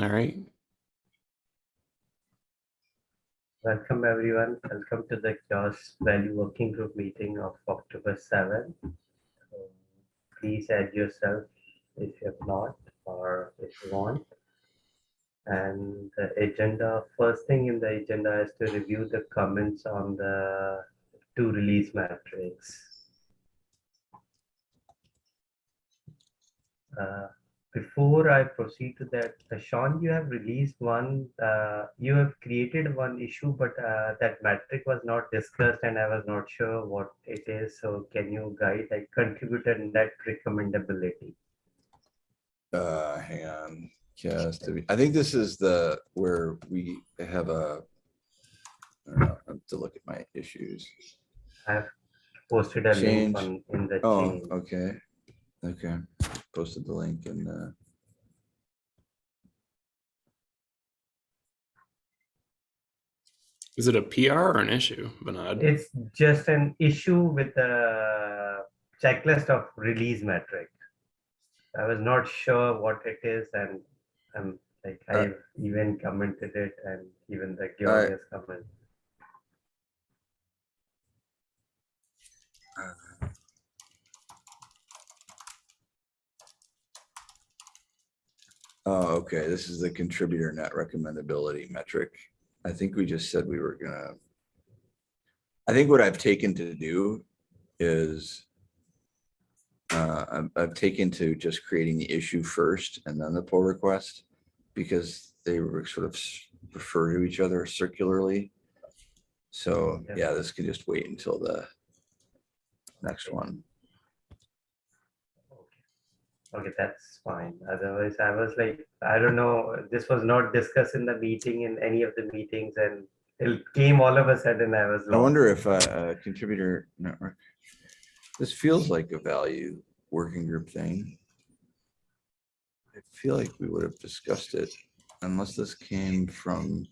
All right. Welcome everyone. Welcome to the CHAOSS Value Working Group meeting of October 7th. So Please add yourself if you have not or if you want. And the agenda, first thing in the agenda is to review the comments on the two release metrics. Uh, before I proceed to that, uh, Sean, you have released one, uh, you have created one issue, but uh, that metric was not discussed and I was not sure what it is. So can you guide like contributor net recommendability? Uh, hang on, just, be- I think this is the, where we have a. I don't know, I have to look at my issues. I've posted a Change. link on in the Oh, okay, okay, posted the link and, uh. Is it a PR or an issue, Bernard? It's just an issue with the checklist of release metric. I was not sure what it is and I'm like, Uh, I've even commented it and even the Alright. Georgia's comment. Oh, okay, this is the contributor net recommendability metric. I think we just said we were gonna. I think what I've taken to do is. Uh, I've, I've taken to just creating the issue first and then the pull request. Because they were sort of refer to each other circularly. So, Yeah. yeah, this can just wait until the. Next one. Okay, that's fine. Otherwise, I was like, I don't know, this was not discussed in the meeting in any of the meetings and it came all of a sudden, I was I wonder if a a contributor network. Uh, this feels like a value working group thing. I feel like we would have discussed it unless this came from.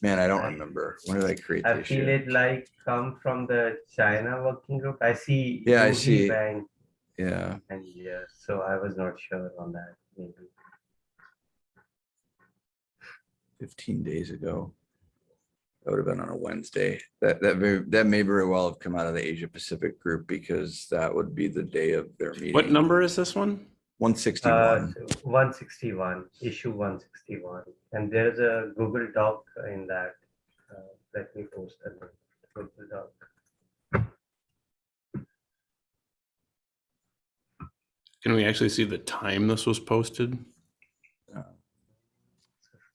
Man, I don't remember. When did I create I feel issue? it like come from the China working group. I see. Yeah, I see. Bank Yeah, And yeah, so I was not sure on that, maybe. fifteen days ago. That would have been on a Wednesday. That, that, may that may very well have come out of the Asia Pacific group because that would be the day of their meeting. What number is this one? One Uh, sixty-one. one sixty-one, issue one sixty-one, and there's a Google Doc in that. Uh, Let me post the Google Doc. Can we actually see the time this was posted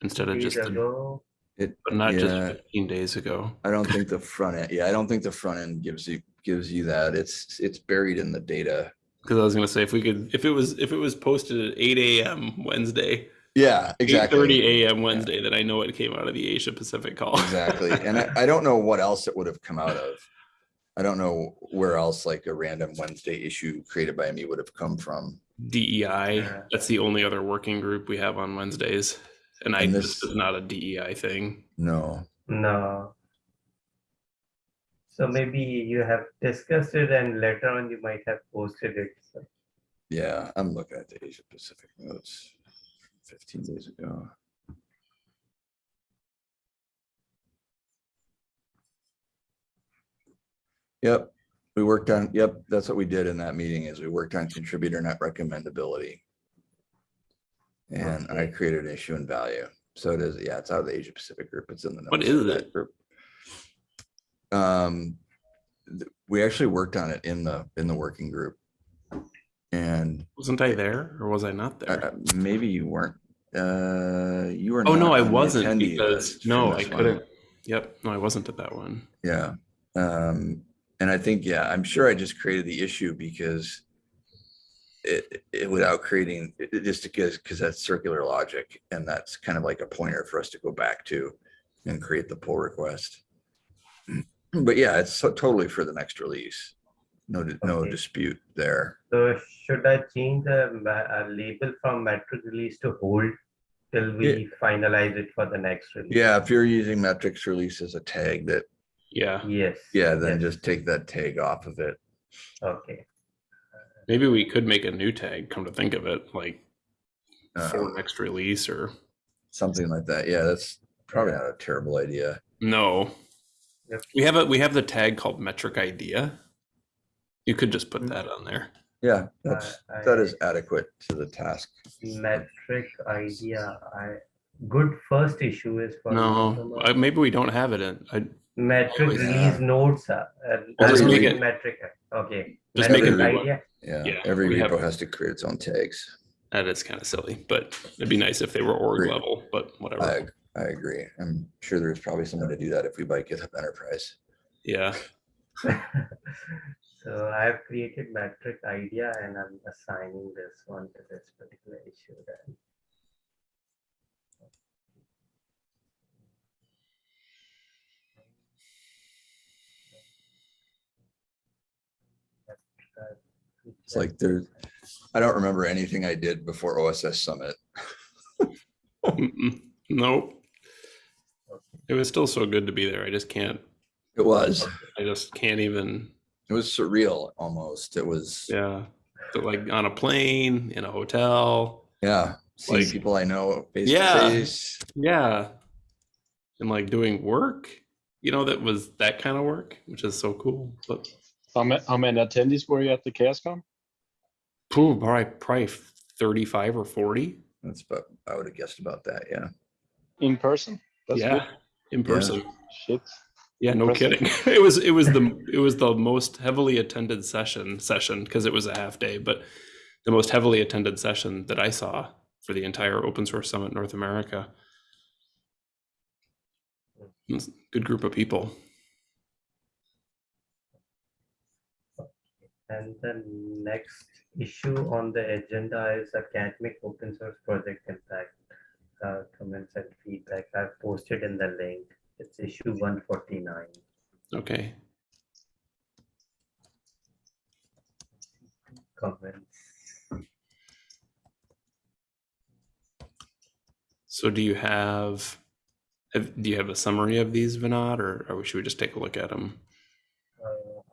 instead of just, the- ago, It, but not just 15 days ago? I don't think the front end, yeah, I don't think the front end gives you, gives you that. It's, it's buried in the data. Because I was gonna say if we could, if it was, if it was posted at 8 a.m. Wednesday, Yeah, 8:30 exactly. a.m. Wednesday, then I know it came out of the Asia Pacific call. Exactly. And I, I don't know what else it would have come out of. I don't know where else like a random Wednesday issue created by me would have come from. DEI. That's the only other working group we have on Wednesdays, and I this this- is not a DEI thing. No, no. So maybe you have discussed it and later on you might have posted it. so. yeah, I'm looking at the Asia Pacific notes fifteen days ago. Yep, we worked on, yep, that's what we did in that meeting is we worked on contributor net recommendability. And I created an issue and value. So it is, yeah, it's out of the Asia Pacific group. It's in the. What is that it? group. Um, we actually worked on it in the, in the working group. And Wasn't I there or was I not uh, there? uh, maybe you weren't, uh, you were. oh no, not I on the wasn't attendee because list no, I this one. couldn't. Yep, no, I wasn't at that one. Yeah, um, and I think, yeah, I'm sure I just created the issue because it, it without creating, it, just because, because that's circular logic and that's kind of like a pointer for us to go back to and create the pull request. But yeah, it's so totally for the next release. No, di- no dispute there. So should I change the uh, label from metric release to hold till we finalize it for the next release? Yeah, if you're using metrics release as a tag that, Yeah, Yes. yeah, then yes, just take that tag off of it. Okay, maybe we could make a new tag. Come to think of it, like for um, next release or something like that. Yeah, that's probably not a terrible idea. no. Yep. We have a we have the tag called metric idea. You could just put Mhm. that on there. Yeah, that's, I- that is adequate to the task. metric idea, I, good first issue is for. No. I, maybe we don't have it in. I Metric always release have. notes, uh, Well, just make it- Metric, okay. Just make it Metric new one. idea, Yeah, Yeah, every we have- repo has to create its own tags. that is kind of silly, but it'd be nice if they were org Agreed. level. But whatever. I, I agree. I'm sure there's probably someone to do that if we buy GitHub Enterprise. yeah. So I have created metric idea and I'm assigning this one to this particular issue then. It's like there, I don't remember anything I did before OSS Summit. Nope. It was still so good to be there. I just can't. It was, I just can't even. it was surreal almost. It was, Yeah. Like on a plane in a hotel. yeah, seeing Like- people I know face to Yeah. face. Yeah. And like doing work. You know that was that kind of work, which is so cool. But How many, how many attendees were you at the CHAOSScon? Pooh, probably probably thirty-five or forty. That's about, I would have guessed about that. Yeah. In person? That's yeah, good. in person. Shit. Yeah, no Impressive. kidding. It was it was the it was the most heavily attended session session because it was a half day, but the most heavily attended session that I saw for the entire Open Source Summit North America. It was a Good group of people. And the next issue on the agenda is academic open source project impact. Uh, comments and feedback I've posted in the link. It's issue one forty-nine. Okay. Comments. So do you have, have do you have a summary of these, Vinod, or, or should we just take a look at them?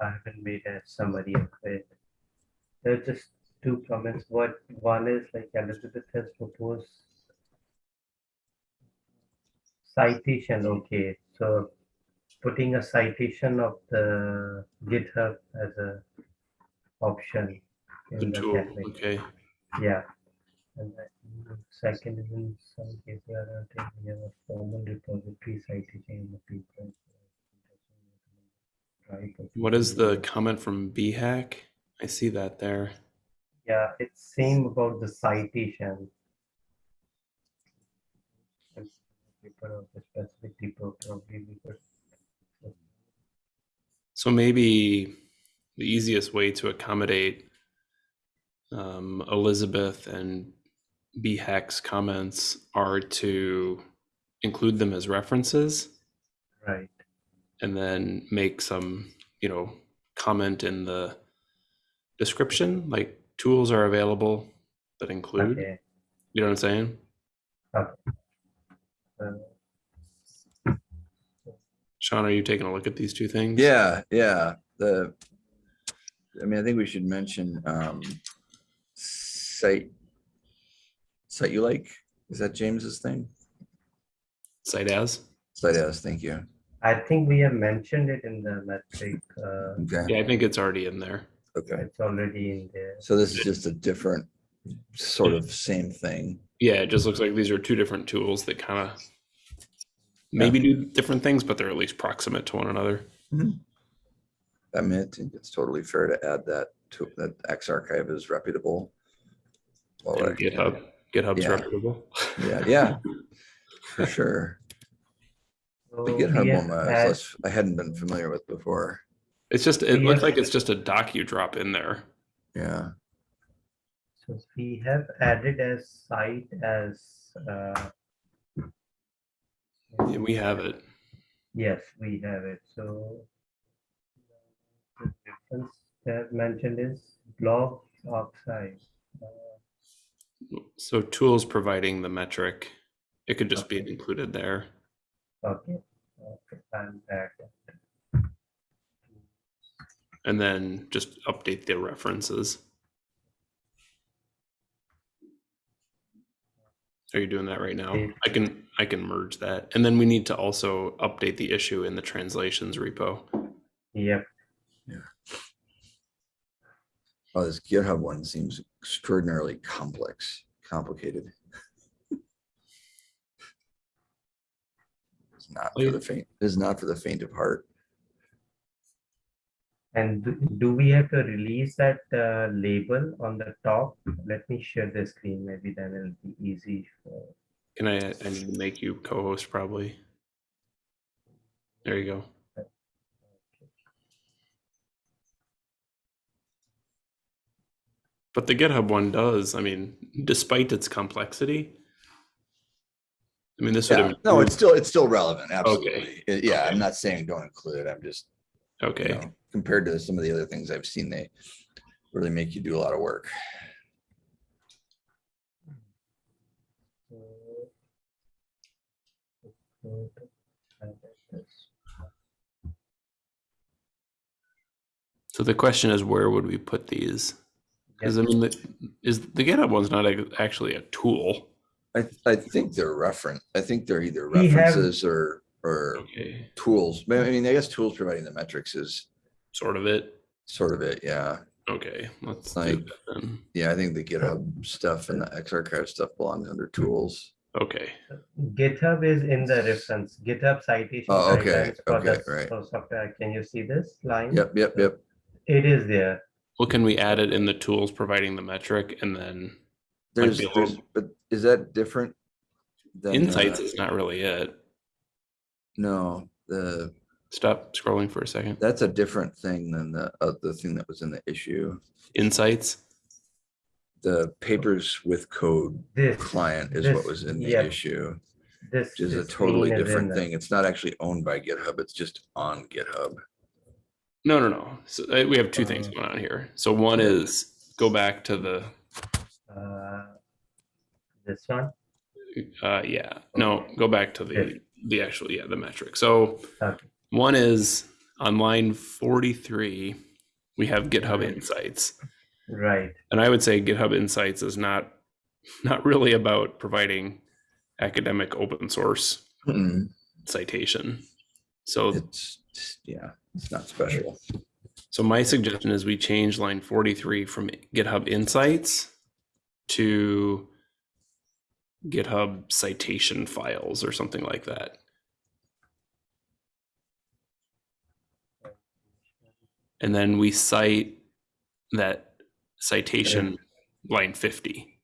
I haven't made a summary of it. There are just two comments. What, one is like Elizabeth has proposed citation, okay, so putting a citation of the GitHub as a option. In the tool, academic. okay. Yeah. And then second is in some cases, I don't think we have a formal repository citation in the paper. What is the comment from bhack? I see that there. Yeah, it's same about the citation. And Paper of the specific people probably because. So maybe the easiest way to accommodate um, Elizabeth and bhack's comments are to include them as references Right, and then make some, you know, comment in the description, like tools are available that include, okay. you know what I'm saying? Uh, Sean, are you taking a look at these two things? Yeah, yeah. The, I mean, I think we should mention, um, site, site you like, is that James's thing? CiteAs? Site as, thank you. I think we have mentioned it in the metric, uh, Okay, Yeah, I think it's already in there. okay. it's already in there. So this is just a different sort of same thing. Yeah, it just looks like these are two different tools that kind of maybe do different things, but they're at least proximate to one another. I mean, I think it's totally fair to add that to, that arXiv is reputable. Well, And GitHub, GitHub's Yeah. reputable. Yeah, yeah, for sure. So The GitHub have one, I was I hadn't been familiar with before. It's just it We looks like it's just a doc you drop in there. Yeah, So we have added as site as, uh. Yeah, we have it. Yes, we have it, so. The difference that mentioned is block oxide. Uh, So tools providing the metric, it could just be included there. Okay, okay, and that, And then just update the references. Are you doing that right now? Yeah. I can, I can merge that. And then we need to also update the issue in the translations repo. Yep. Yeah. Oh, this GitHub one seems extraordinarily complex, complicated. It's not for the faint, it's not for the faint of heart. And do- do we have to release that uh, label on the top? Let me share the screen, maybe then it'll be easy for. Can I, I need to make you co-host probably. There you go. But the GitHub one does, I mean, despite its complexity. I mean, this would Yeah, have. no, it's still, it's still relevant, absolutely. Uh, Yeah, Okay. I'm not saying don't include it. I'm just, you Okay, know, compared to some of the other things I've seen, they really make you do a lot of work. so the question is where would we put these? Because I mean, the, is the GitHub one's not ac- actually a tool. I, I think they're reference, I think they're either We have- references or, or Okay, tools. I mean, I guess tools providing the metrics is sort of it. sort of it, yeah. Okay, let's do Like- that then. Yeah, I think the GitHub stuff and the arXiv stuff belongs under tools. Okay, GitHub is in the reference, GitHub citation. Oh, okay, guidelines for okay, the right. for software. Can you see this line? Yep, yep, yep. It is there. well, can we add it in the tools providing the metric and then There's, be a there's, little- but is that different? than, insights uh, is not really it. No, the, Stop scrolling for a second. that's a different thing than the, uh, the thing that was in the issue. Insights, The papers with code This. client is what was in the yeah, issue, This. which is a totally screen is in different the- thing. It's not actually owned by GitHub. It's just on GitHub. no, no, no. So uh, we have two things Uh, going on here. So one is go back to the, uh, This one, uh, yeah, no, go back to the, Yeah. the actual, yeah, the metric. So okay, one is on line 43, we have GitHub Insights. right, And I would say GitHub Insights is not, not really about providing academic open source Mm, citation. So It's, yeah, it's not special. So my suggestion is we change line 43 from GitHub Insights to GitHub citation files or something like that. And then we cite that citation line 50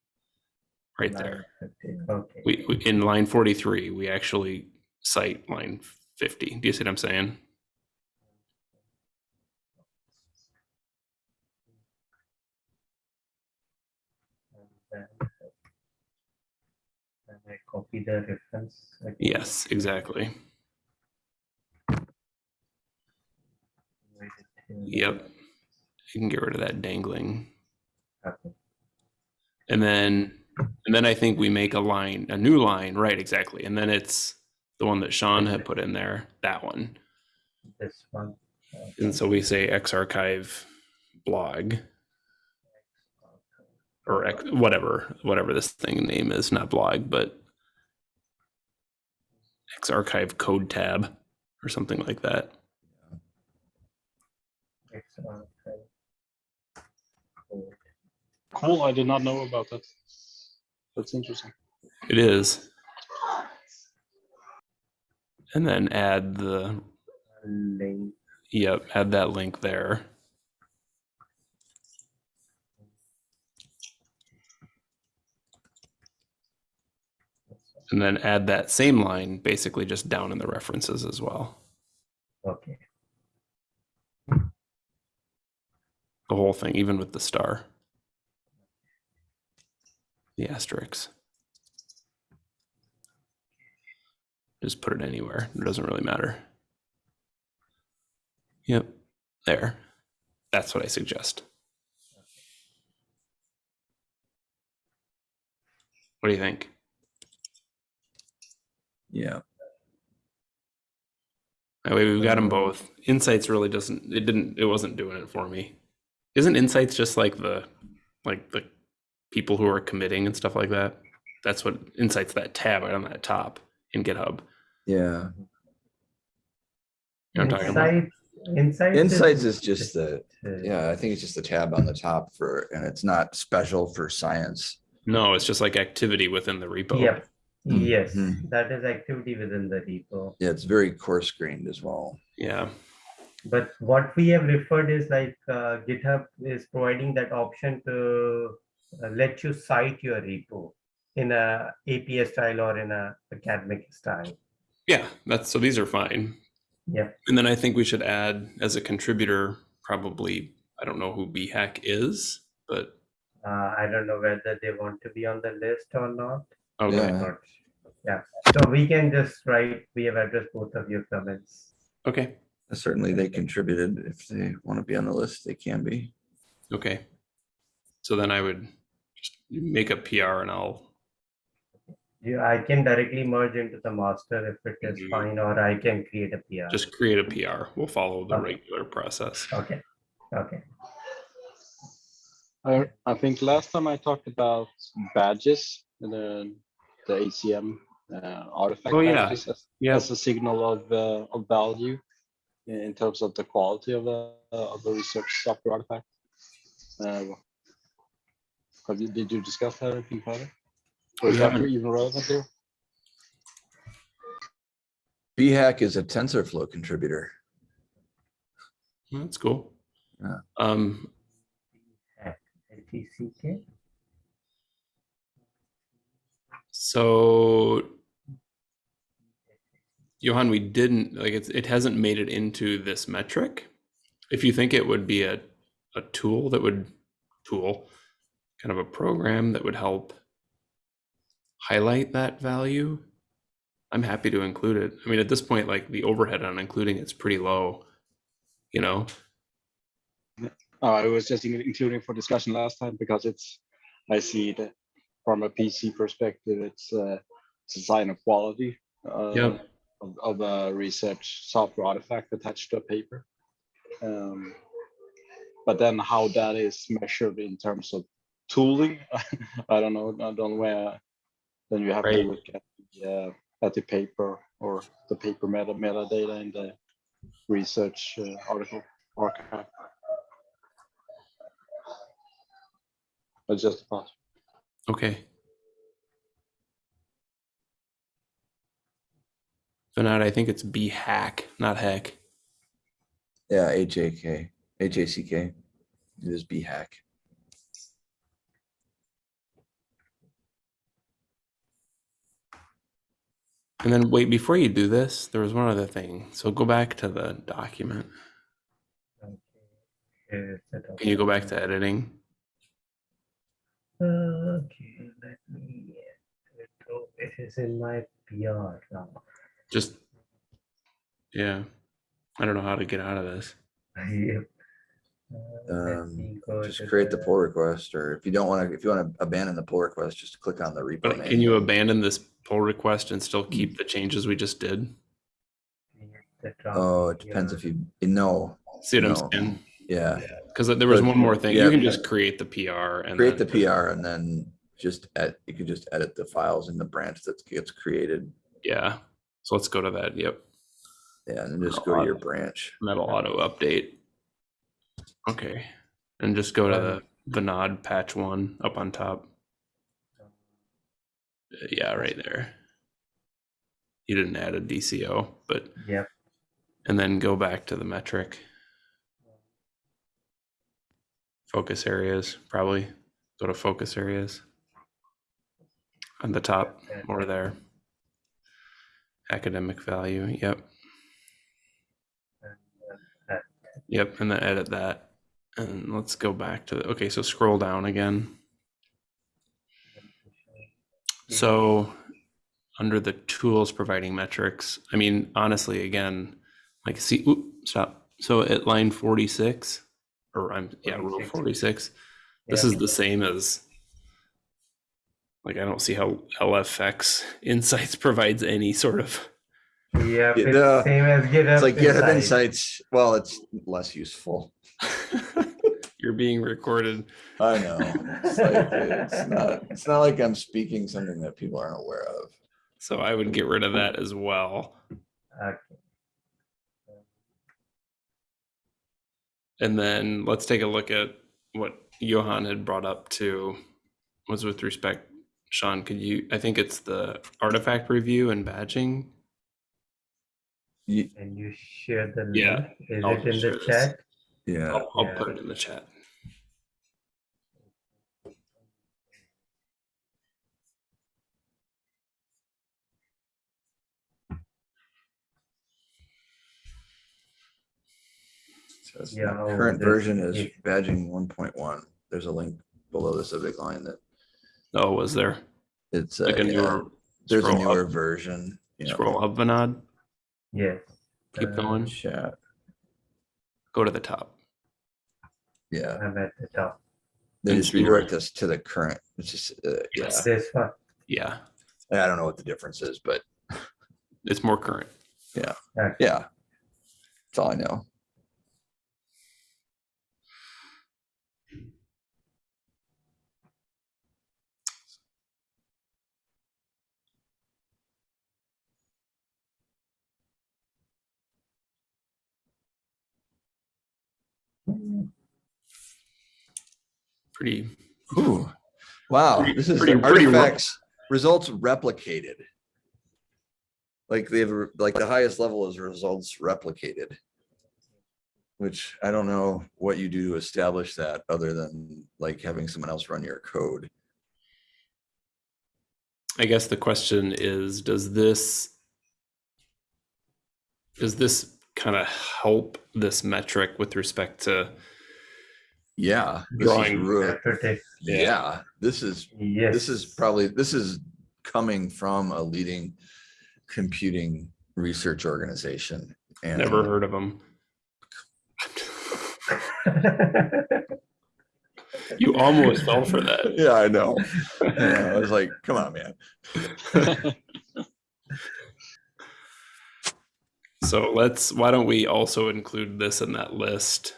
right there. 950, Okay. We, we in line 43, we actually cite line 50. Do you see what I'm saying? And then and I copy the reference. Yes, exactly. Write it here. Yep. You can get rid of that dangling. Okay. And then, and then I think we make a line, a new line, right, exactly. And then it's the one that Sean had put in there, that one. This one. And so we say arXiv blog or X, whatever, whatever this thing name is, not blog, but arXiv code tab or something like that. It's on, okay. Cool. Cool, I did not know about that. That's interesting. It is. And then add the, Link. yep, add that link there. And then add that same line basically just down in the references as well. Okay, The whole thing, even with the star. The asterisk. Just put it anywhere. It doesn't really matter. Yep, there. That's what I suggest. What do you think? Yeah, That way we've got them um, both. Insights really doesn't, it didn't, it wasn't doing it for me. Isn't Insights just like the, like the people who are committing and stuff like that? That's what Insights that tab right on that top in GitHub. Yeah. You know what I'm talking about? Insights, insights. Insights is just the, yeah, I think it's just the tab on the top for, and it's not special for science. No, it's just like activity within the repo. Yep, yes, Mhm. that is activity within the repo. Yeah, it's very coarse grained as well. Yeah. But what we have referred is like uh, GitHub is providing that option to uh, let you cite your repo in a APA style or in a academic style. Yeah. That's so these are fine. Yeah. And then I think we should add as a contributor, probably, I don't know who bhack is, but Uh, I don't know whether they want to be on the list or not. Okay. Yeah. Yeah, so we can just write, we have addressed both of your comments. Okay. Certainly they contributed. If they want to be on the list, they can be. Okay. So then I would just make a PR and I'll, You, I can directly merge into the master if it is Mhm. fine, or I can create a PR. just create a PR. We'll follow the Okay. regular process. Okay, okay. I, I think last time I talked about badges, the, the ACM uh, artifact Oh, yeah. as, Yeah. as a signal of, uh, of value in in terms of the quality of a, of a research software artifact. Uh, have you, did you discuss that anything further? Or is that even relevant here? bhack is a TensorFlow contributor. That's cool. Yeah. Um, LTCK, so Johan, we didn't like it's it hasn't made it into this metric. If you think it would be a a tool that would tool kind of a program that would help highlight that value, I'm happy to include it. I mean, at this point, like the overhead on including it's pretty low. You know, Uh, I was just including for discussion last time because it's, I see it from a PC perspective, it's, uh, it's a sign of quality. uh. Of, of a research software artifact attached to a paper. Um, But then how that is measured in terms of tooling, I don't know, I don't know where, then you have to look at the, uh, at the paper or the paper meta metadata in the research uh, article archive. But just a thought. Okay. So now I think it's B hack, not heck. Yeah, H A K, H A C K. It is B hack. And then wait, before you do this, there was one other thing. So go back to the document. okay. Here is the Can you go back to editing? Okay, let me, go. it is in my PR now. Just, yeah. I don't know how to get out of this. Yep. Uh, Um, Just create the pull request, or if you don't want to, if you want to abandon the pull request, just click on the repo But can you abandon this pull request and still keep the changes we just did? Oh, it depends PR. if you, no, See what I'm No. saying? yeah. Because there was But- one more thing. yeah. You can just create the PR and Create the PR and then just add, you can just edit the files in the branch that gets created. Yeah. So let's go to that. Yep. Yeah, and then just go to your branch. Metal auto update. Okay. And just go to the Vinod patch one up on top. Uh, Yeah, right there. You didn't add a DCO, but yeah. and then go back to the metric. Focus areas, probably. Go to focus areas. On the top, more there. Academic value, yep, yep, and then edit that. And let's go back to, the okay, so scroll down again. So under the tools providing metrics, I mean, honestly, again, like see, oop, stop. So at line 46, or I'm, yeah, rule 46. 46, this Yeah. is the same as, like, I don't see how LFX Insights provides any sort of, Yeah, Yeah, it's the- same as GitHub. It's like GitHub Insights. Insights, well, it's less useful. you're You're being recorded. I know. It's, like, it's not, it's not like I'm speaking something that people aren't aware of. So I would get rid of that as well. Okay. And then let's take a look at what Johan had brought up to was with respect, Sean, could you, I think it's the artifact review and badging. Ye- Can you share the Yeah, link? Is I'll it in share the this. chat? Yeah, I'll, I'll Yeah. put it in the chat. Says the Yeah, oh, current this- version is if- badging one point one. There's a link below the subject line that Oh, was there? it's, uh, Like a yeah, newer, there's a scroll newer up. version. you know, scroll up, Vinod, Yes. keep Uh, going, Chat, go to the top. yeah, I'm at the top. they And just so you're- reworked to the current, it's just, uh, yeah, Yes. This one. Yeah, I don't know what the difference is, but it's more current. Yeah. Yeah, that's all I know. Pretty, Ooh, wow, Pretty- this is pretty- pretty artifacts, results replicated. Like they have, like the highest level is results replicated. Which I don't know what you do to establish that, other than like having someone else run your code. I guess the question is, does this does this kind of help this metric with respect to Yeah. this is Drawing. real- Protect. Yeah, this is, Yes. this is probably, this is coming from a leading computing research organization. And never heard of them? You almost fell for that. Yeah, I know. Yeah, I was like, come on, man. So let's, why don't we also include this in that list?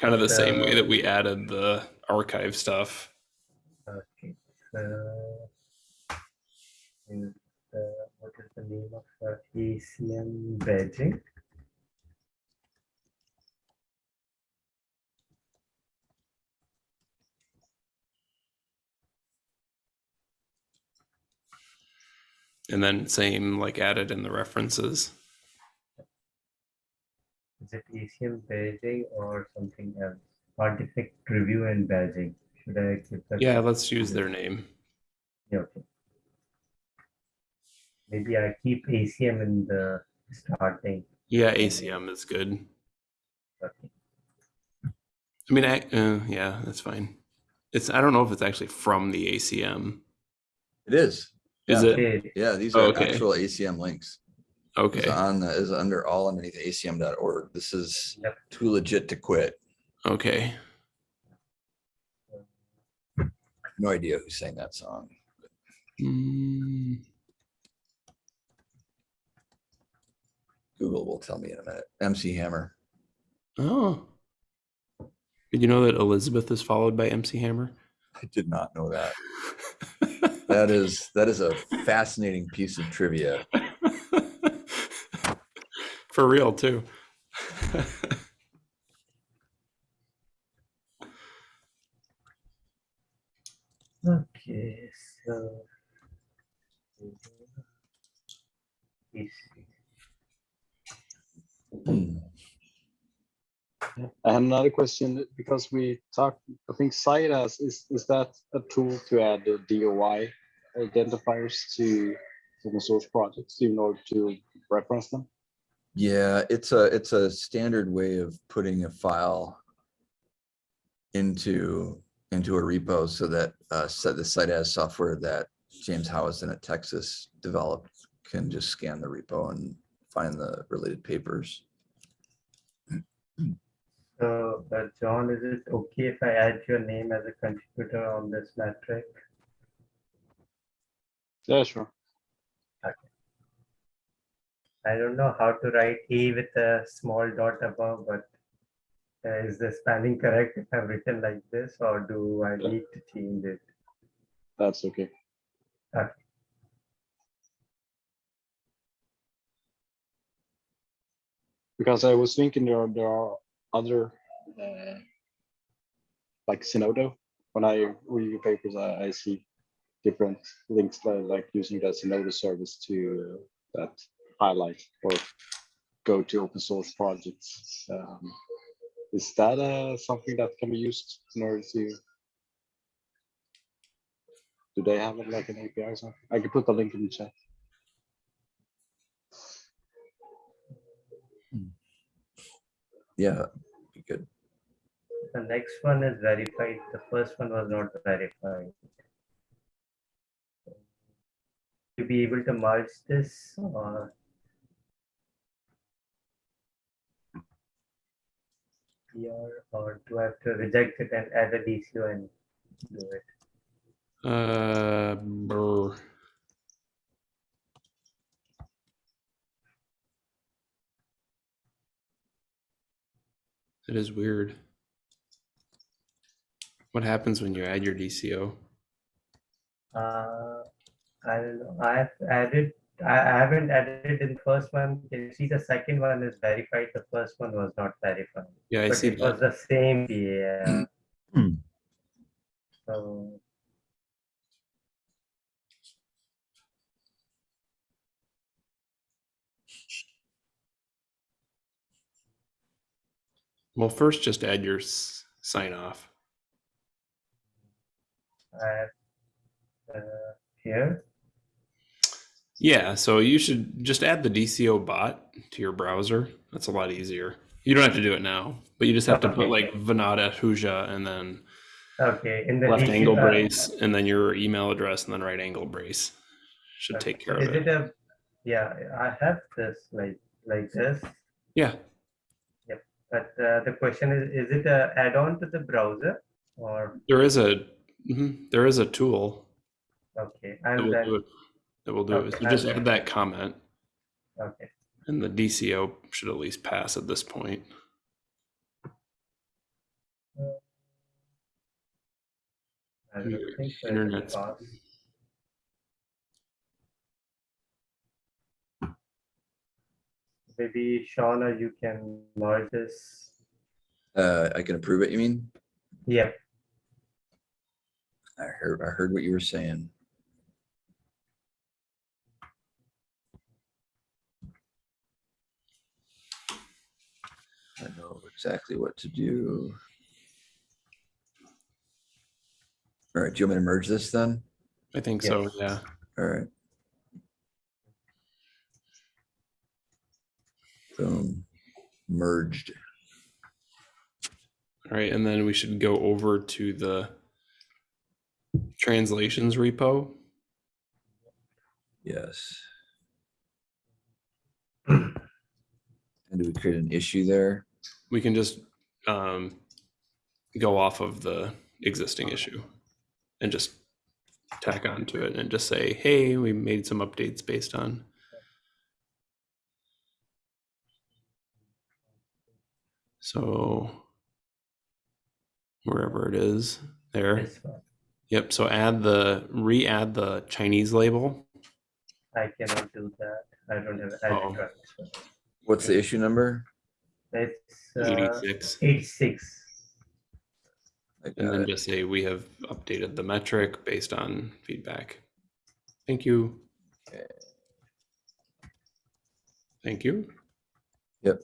Kind of the same way that we added the archive stuff. Okay, so. is the- uh, What is the name of ACM badging? And then same like added in the references. Is it ACM badging or something else? Artifact review and badging. Should I keep that? Yeah, let's use their name. Yeah, okay. Maybe I keep ACM in the starting. Yeah, ACM is good. Okay. I mean, I, uh, yeah, that's fine. It's, I don't know if it's actually from the ACM. It is. Is Yeah. it? Okay, Yeah, these Oh, are okay. actual ACM links. It's Okay, on, the- is under all underneath acm.org. This is Yep. too legit to quit. okay. No idea who sang that song. Mm, Google will tell me in a minute. MC Hammer. Oh. Did you know that Elizabeth is followed by MC Hammer? I did not know that. That is, that is a fascinating piece of trivia. For real, too. okay, so. I have another question because we talked, I think CITES, is, is that a tool to add the DOI identifiers to open source projects in order to reference them? Yeah, it's a, it's a standard way of putting a file into, into a repo so that uh, set the CiteAs software that James Howison at Texas developed can just scan the repo and find the related papers. So, uh, John, is it okay if I add your name as a contributor on this metric? Yeah, sure. I don't know how to write A with a small dot above, but uh, is the spelling correct if I've written like this, or do I need to change it? That's okay. Okay. Because I was thinking there are, there are other, uh, like Zenodo. When I read your papers, I, I see different links like, like using the Zenodo service to uh, that highlight or go to open source projects. Um, is that uh, something that can be used in order to? Do they have it like an API or something? I can put the link in the chat. Yeah, be good. The next one is verified. The first one was not verified. To be able to merge this or here, or do I have to reject it and add a DCO and do it? Uh, brr. It is weird. What happens when you add your DCO? Uh, I don't know. I have added, I, haven't added in the first one. You see the second one is verified. The first one was not verified. Yeah, I But see it was the same, yeah. Hmm. So, Well, first just add your s- sign off. I have, uh, here, Yeah, so you should just add the DCO bot to your browser. That's a lot easier. You don't have to do it now, but you just have to put like Vinod Ahuja and then okay, in the. left angle brace and then your email address and then right angle brace. Should okay, take care Is of it it. a, yeah, I have this like, like this, Yeah, Yep. but uh, the question is, is it a add-on to the browser? Or, there is a mhm, there is a tool okay, that and then, do it. That will do it. Okay, So just I'll- add that comment, okay, and the DCO should at least pass at this point. I think so. it will internet's- Maybe Shauna, you can merge this. Uh, I can approve it, you mean? Yep, I heard, I heard what you were saying. I know exactly what to do. All right, do you want me to merge this then? I think so. Yeah. All right. Boom, merged. All right, and then we should go over to the translations repo. Yes. And do we create an issue there? We can just um, go off of the existing issue and just tack onto it and just say, hey, we made some updates based on. So wherever it is there. Yep. So add the re-add the Chinese label. I cannot do that. I don't have Oh. edit rights. What's the issue number? It's uh, 86. eighty-six. And then it. just say we have updated the metric based on feedback. Thank you. Okay. Thank you. Yep.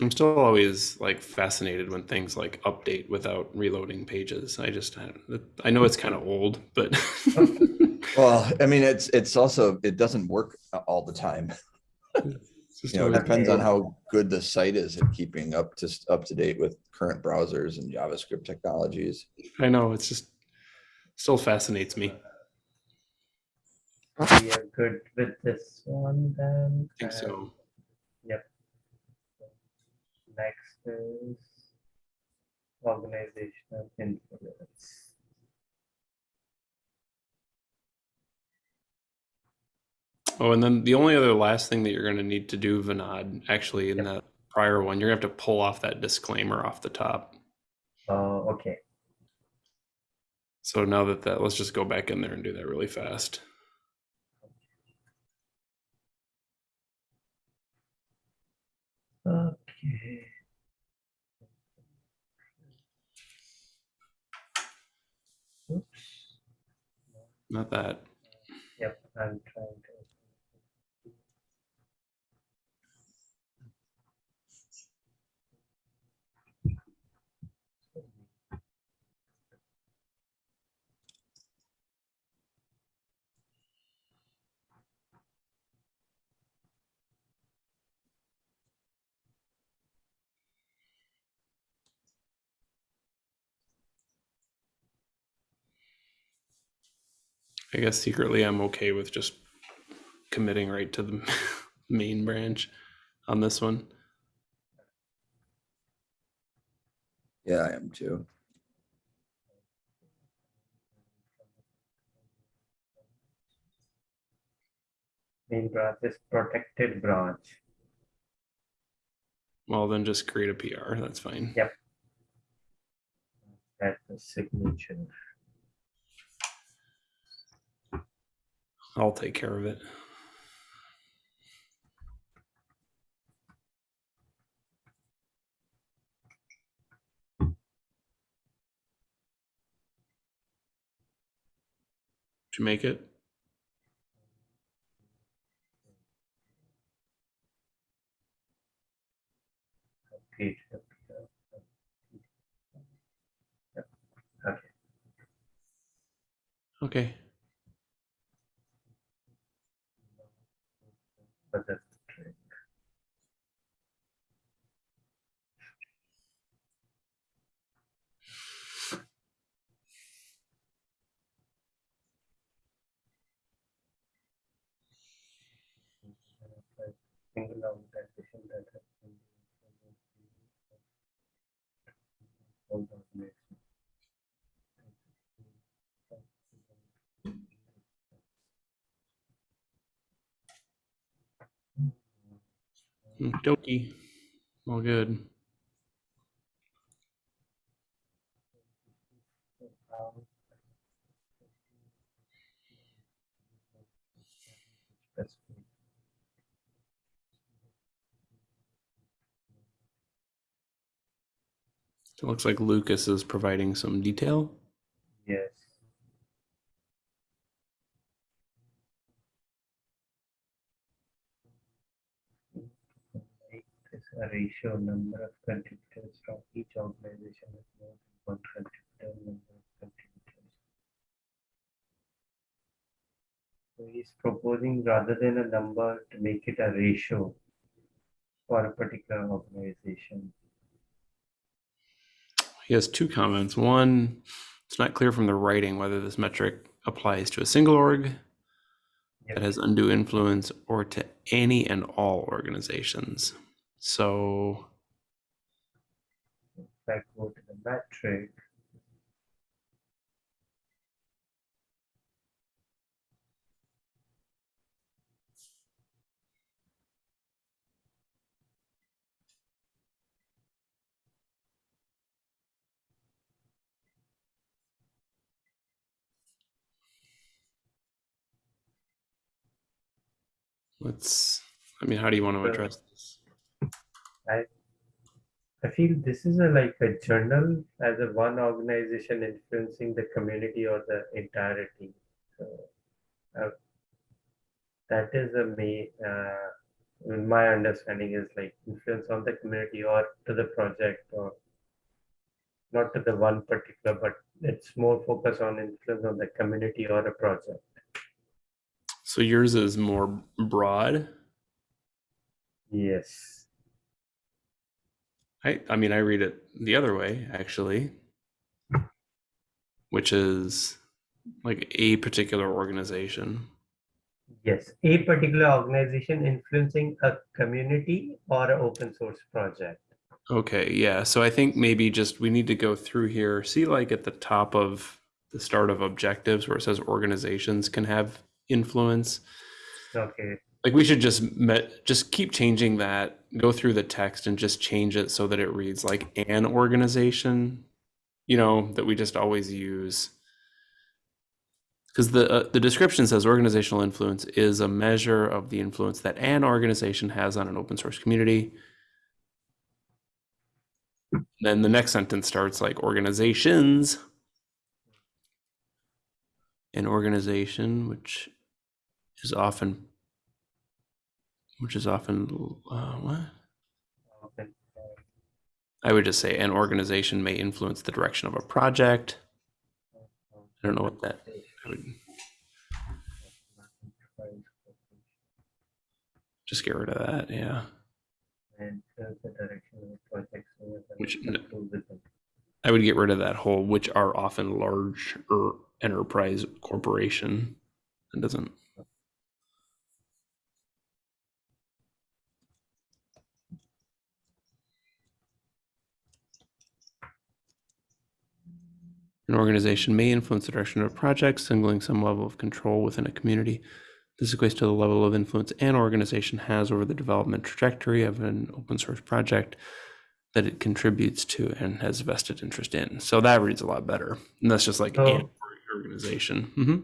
I'm still always like fascinated when things like update without reloading pages. I just, I, I know it's kind of old, but Well, I mean, it's, it's also, it doesn't work all the time. You know, it depends on how good the site is at keeping up to, up to date with current browsers and JavaScript technologies. I know it's just still fascinates me. We are good with this one then. I think so. Next is organizational influence. Oh, and then the only other last thing that you're going to need to do, Vinod, actually in Yep. that prior one, you're going to have to pull off that disclaimer off the top. Uh, okay. So now that that, let's just go back in there and do that really fast. Okay. Oops. Not that. Yep, I'm trying I guess secretly I'm okay with just committing right to the main branch on this one. Yeah, I am too. Main branch is protected branch. Well, then just create a PR. That's fine. Yep. That's the signature. I'll take care of it. You make it? Okay. Okay. But that's the trick. Hmm, Organization that has been. Dokie. All good. That's It looks like Lucas is providing some detail. Yes. Make this a ratio number of contributors from each organization with more than one contributor number of contributors. So he's proposing rather than a number to make it a ratio for a particular organization. He has two comments. One, it's not clear from the writing whether this metric applies to a single org that has undue influence or to any and all organizations. So If I go to the metric. Let's, I mean, how do you want to address this? I feel this is a, like a journal as a one organization influencing the community or the entirety. So uh, that is a me. Uh, my understanding is like influence on the community or to the project or not to the one particular, but it's more focused on influence on the community or a project. So yours is more broad. Yes. I, I mean, I read it the other way, actually, which is like a particular organization. Yes. A particular organization influencing a community or an open source project. Okay, yeah. So I think maybe just we need to go through here, see like at the top of the start of objectives where it says organizations can have influence. Okay, Like we should just met, just keep changing that, go through the text and just change it so that it reads like an organization, you know, that we just always use. Because the uh, the description says organizational influence is a measure of the influence that an organization has on an open source community. Then the next sentence starts like organizations. An organization, which is often which is often uh, what. I would just say an organization may influence the direction of a project. I don't know what that would just get rid of that. Yeah. Which-. I would get rid of that whole which are often large or enterprise corporation. That doesn't. An organization may influence the direction of a project, signaling some level of control within a community. This equates to the level of influence an organization has over the development trajectory of an open source project that it contributes to and has vested interest in. So that reads a lot better. And that's just like So- an organization. hmm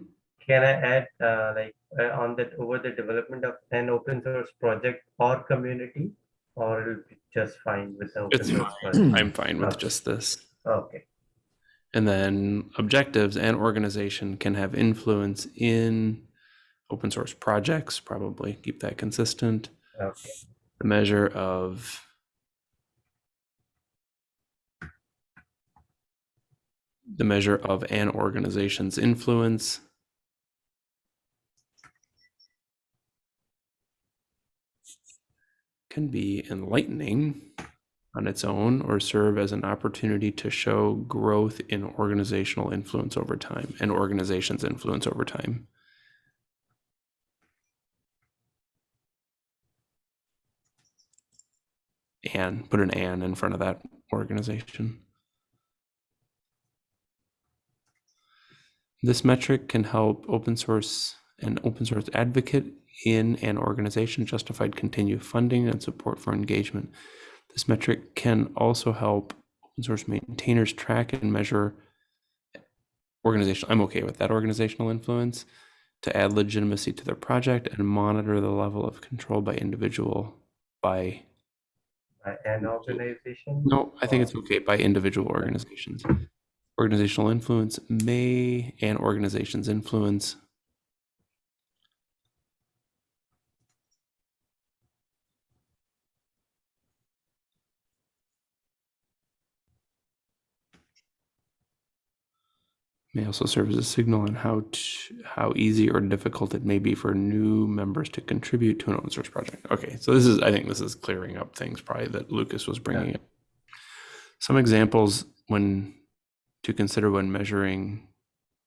Can I add, uh, like, uh, on that, over the development of an open source project or community? Or it'll be just fine with the open It's source fine. project? I'm fine with Okay. just this. Okay, And then objectives and organization can have influence in open source projects, probably. Keep that consistent. okay, The measure of the measure of an organization's influence. Can be enlightening on its own or serve as an opportunity to show growth in organizational influence over time and organization's influence over time. And put an and in front of that organization. This metric can help open source an open source advocate in an organization justified continued funding and support for engagement. This metric can also help open source maintainers track and measure organizational, I'm okay with that organizational influence to add legitimacy to their project and monitor the level of control by individual by by an organization? no, I think it's oh. okay by individual organizations. Organizational influence may and organization's influence. May also serve as a signal on how to, how easy or difficult it may be for new members to contribute to an open source project. Okay, so this is I think this is clearing up things probably that Lucas was bringing up. Some examples when to consider when measuring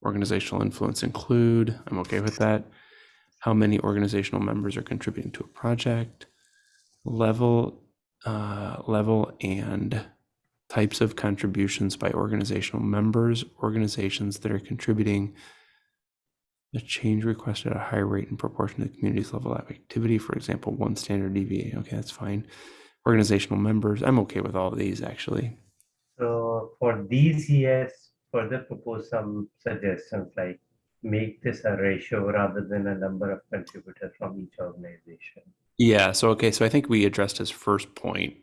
organizational influence include, I'm okay with that, how many organizational members are contributing to a project, level, uh, level and types of contributions by organizational members, organizations that are contributing a change request at a higher rate in proportion to the community's level of activity. For example, one standard deviation. Okay, that's fine. Organizational members. I'm okay with all of these actually. So for these, he has further proposed some suggestions like make this a ratio rather than a number of contributors from each organization. Yeah. So okay. So I think we addressed his first point,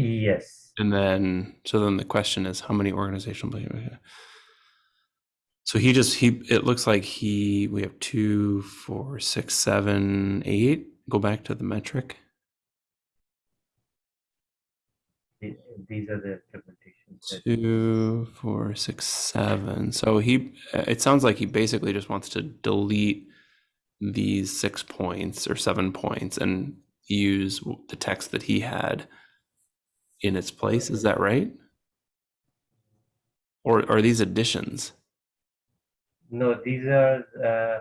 Yes, and then so then the question is how many organizational. So he just he. It looks like he. We have two, four, six, seven, eight. Go back to the metric. these are the implementations. Two, four, six, seven. So he, uh, it sounds like he basically just wants to delete these six points or seven points and use the text that he had in its place. Is that right? Or are these additions? No, these are uh,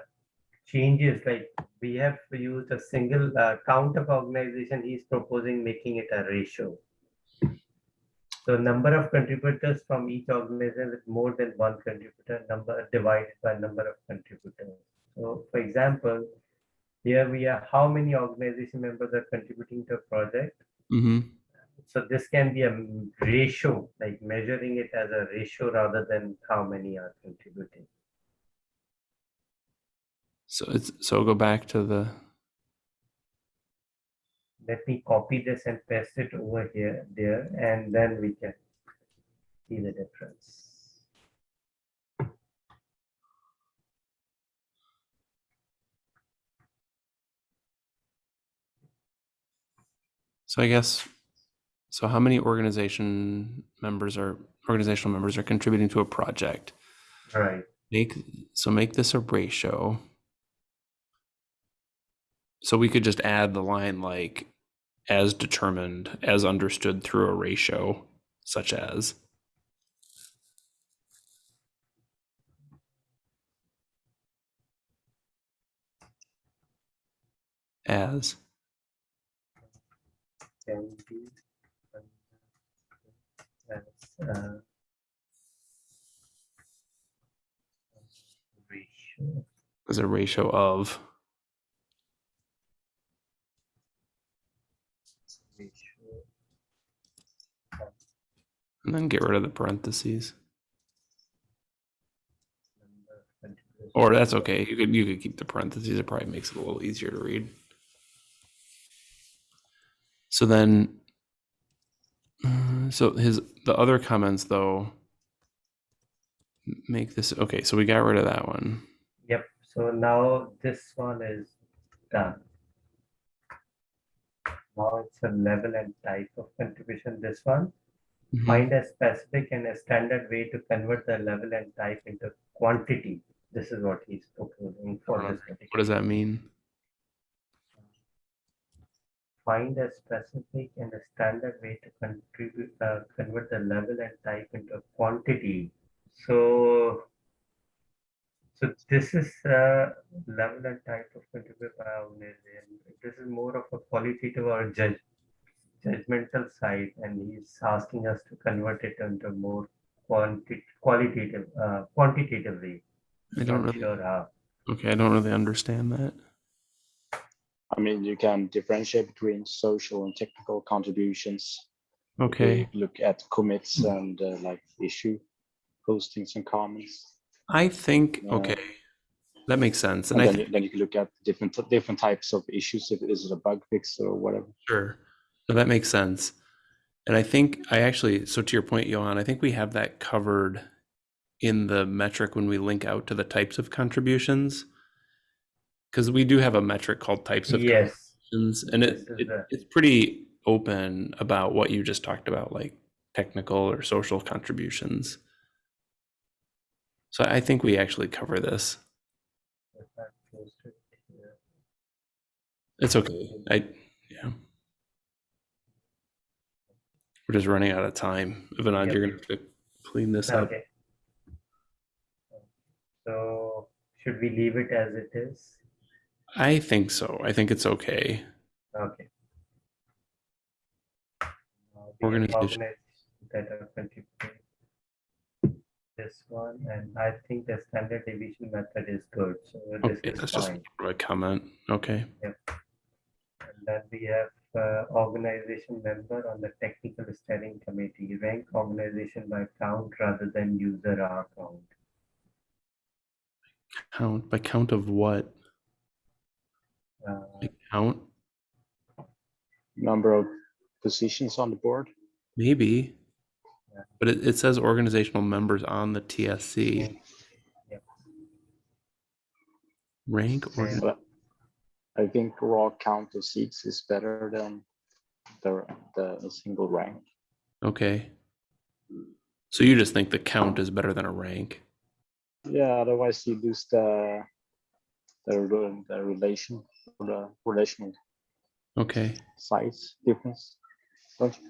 changes like we have used a single uh, count of organization. He's proposing making it a ratio. So number of contributors from each organization with more than one contributor number divided by number of contributors. So for example, here we are, how many organization members are contributing to a project? hmm So this can be a ratio, like measuring it as a ratio rather than how many are contributing. So it's so go back to the Let me copy this and paste it over here, there, and then we can see the difference. so I guess so how many organization members are organizational members are contributing to a project? Right, Make so make this a ratio. So we could just add the line like as determined, as understood through a ratio, such as. As. Uh, as a ratio of and then get rid of the parentheses. Or that's okay. You could you could keep the parentheses. It probably makes it a little easier to read. So then so his the other comments though make this okay so we got rid of that one Yep, so now this one is done. Now it's a level and type of contribution, this one. Mhm. Find a specific and a standard way to convert the level and type into quantity. This is what he's proposing for what does that mean Find a specific and a standard way to contribute, uh, convert the level and type into a quantity. So, so this is uh, level and type of contribute. Uh, this is more of a qualitative or judge, judgmental side, and he's asking us to convert it into more quanti- qualitative, uh, quantitative way. i don't really sure okay i don't really understand that I mean, you can differentiate between social and technical contributions. okay We Look at commits and uh, like issue postings and comments. i think Yeah. okay that makes sense And and i then, think you- then you can look at different, different types of issues. If is it a bug fix or whatever. Sure. No, that makes sense. And I think I actually, so to your point, Johan, I think we have that covered in the metric when we link out to the types of contributions. Because we do have a metric called types of Yes, contributions, and it, it the- it's pretty open about what you just talked about, like technical or social contributions. So I think we actually cover this. if I post it here. It's okay. I yeah. We're just running out of time. Ivanad, Yep. you're gonna have to clean this up. So should we leave it as it is? I think so. I think it's okay. Okay. Uh, Organization. That are contributing. This one, and I think the standard deviation method is good, so this Okay, is that's just fine. a comment. Okay. And then we have uh, organization member on the technical steering committee, rank organization by count rather than user R count. Count by count of what? Uh, count? Number of positions on the board. Maybe. Yeah. But it, it says organizational members on the TSC. Yep. Rank Yeah. organ- I think raw count of seats is better than the, the single rank. Okay. So you just think the count is better than a rank? Yeah, otherwise you lose the the, the relation or the relational Okay. size difference. Don't you?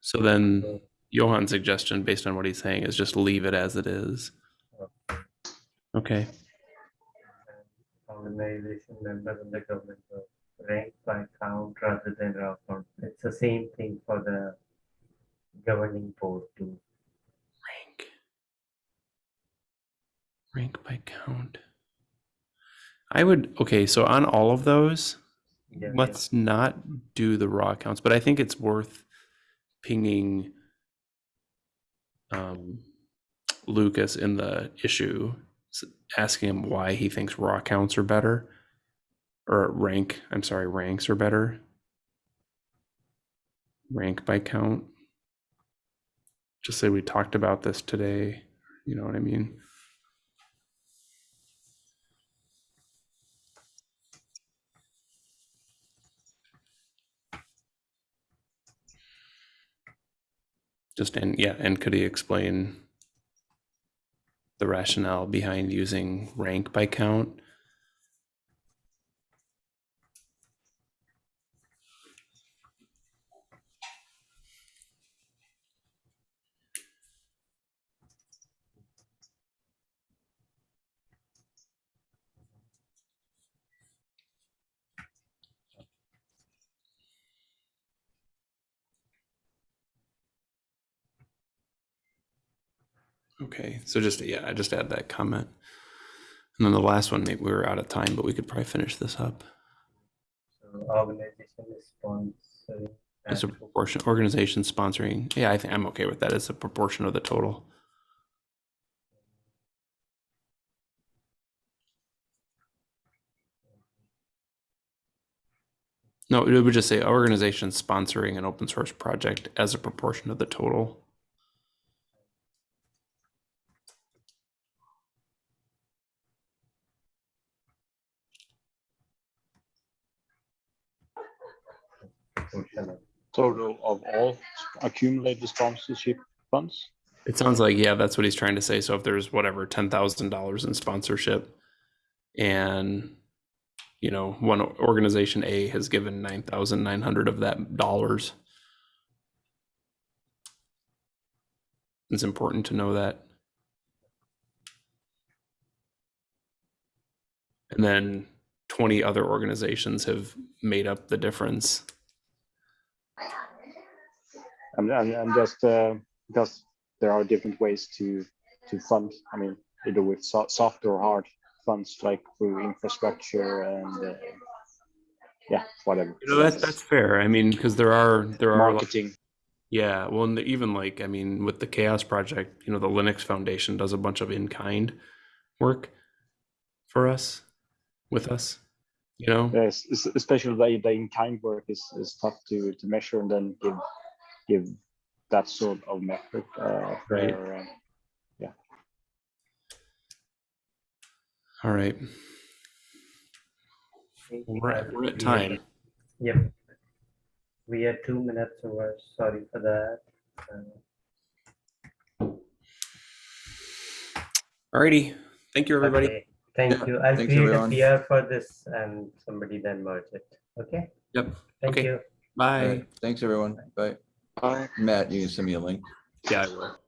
So then Johan's suggestion, based on what he's saying, is just leave it as it is. Okay. organization member in the government of rank by count rather than raw count. It's the same thing for the governing board too. Rank. Rank by count. I would, okay, so on all of those, Yeah, yeah. let's not do the raw accounts, but I think it's worth pinging um, Lucas in the issue, asking him why he thinks raw counts are better, or rank. I'm sorry, ranks are better. Rank by count. Just say we talked about this today. You know what I mean? Just and yeah, and could he explain the rationale behind using rank by count? Okay, so just yeah, I just add that comment. And then the last one, maybe we were out of time, but we could probably finish this up. So organization is sponsoring. A proportion, organization sponsoring. Yeah, I think I'm okay with that. It's a proportion of the total. No, it would just say organization sponsoring an open source project as a proportion of the total. Total of all accumulated sponsorship funds. It sounds like, yeah, that's what he's trying to say. So if there's whatever, ten thousand dollars in sponsorship and you know, one organization A has given nine thousand nine hundred of that dollars. It's important to know that. And then twenty other organizations have made up the difference. And, and, and just uh, because there are different ways to to fund. I mean, either with so- soft or hard funds, like through infrastructure and uh, yeah, whatever. You know, that's that's fair. I mean, because there are there are like- marketing. Yeah, well, and even like I mean, with the CHAOSS Project, you know, the Linux Foundation does a bunch of in-kind work for us, with us. You know, Yes, especially the, the in-kind work is, is tough to, to measure and then give give that sort of metric. Uh, Right. for, uh, all right, we we're at, we're at time. Yep. We are two minutes over, sorry for that. Uh, Alrighty, thank you, everybody. okay, Thank Yeah, you. I'll thanks, create a everyone. PR for this and somebody then merge it. Okay? Yep. Thank Okay. you. Bye. right, Thanks, everyone. Bye. Bye. Matt, you can send me a link. Yeah, I will.